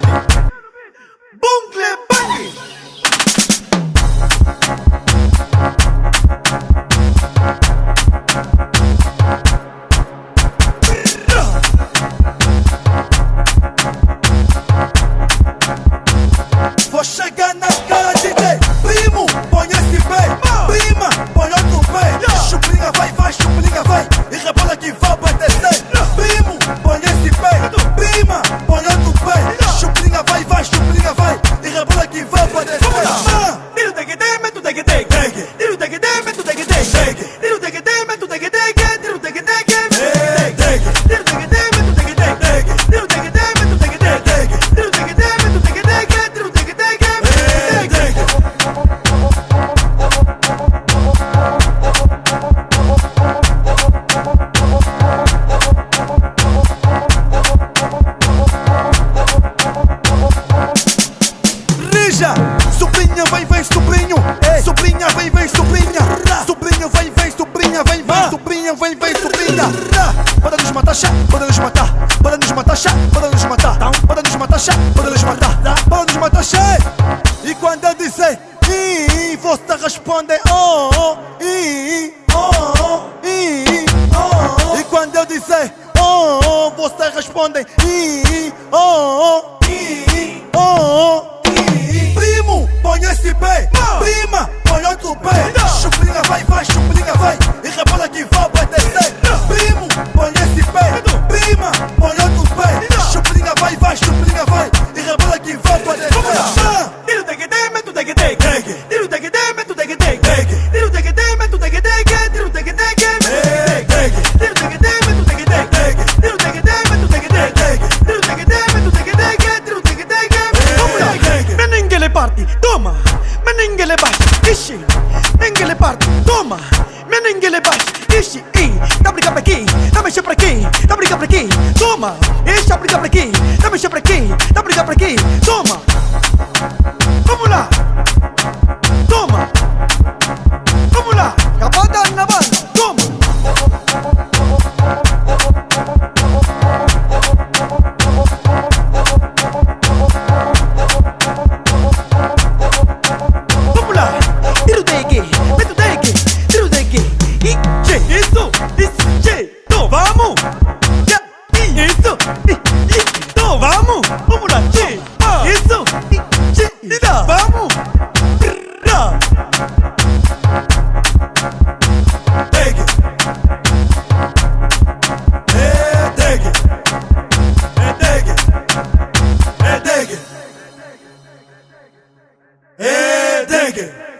Ready? Rija, sobrinha vem, vem, sobrinho. Sobrinha vem, vem, sobrinha. Sobrinho vem, vem, sobrinha vem, vem. Sobrinha vem, vem, sobrinha. Para nos matar, chá, para nos matar. Para nos matar, chá, para nos matar. Para nos matar, chá, para nos matar. Para nos matar, chá. E quando eu disser i, você responde oh, oh, i, oh, oh, i, oh, oh. E quando eu disser oh, oh, você responde i, oh, oh, prima, ponlo tu pe. Ishi. Meningele party, toma. Meningele bash, ishi. I, dá briga pra aqui, dá mexer pra aqui, dá briga pra aqui, toma. Deixa briga pra aqui, dá mexer pra aqui, eso, vamos, vamos la che, vamos. Take it. Take it. Take it. Take it. Take it.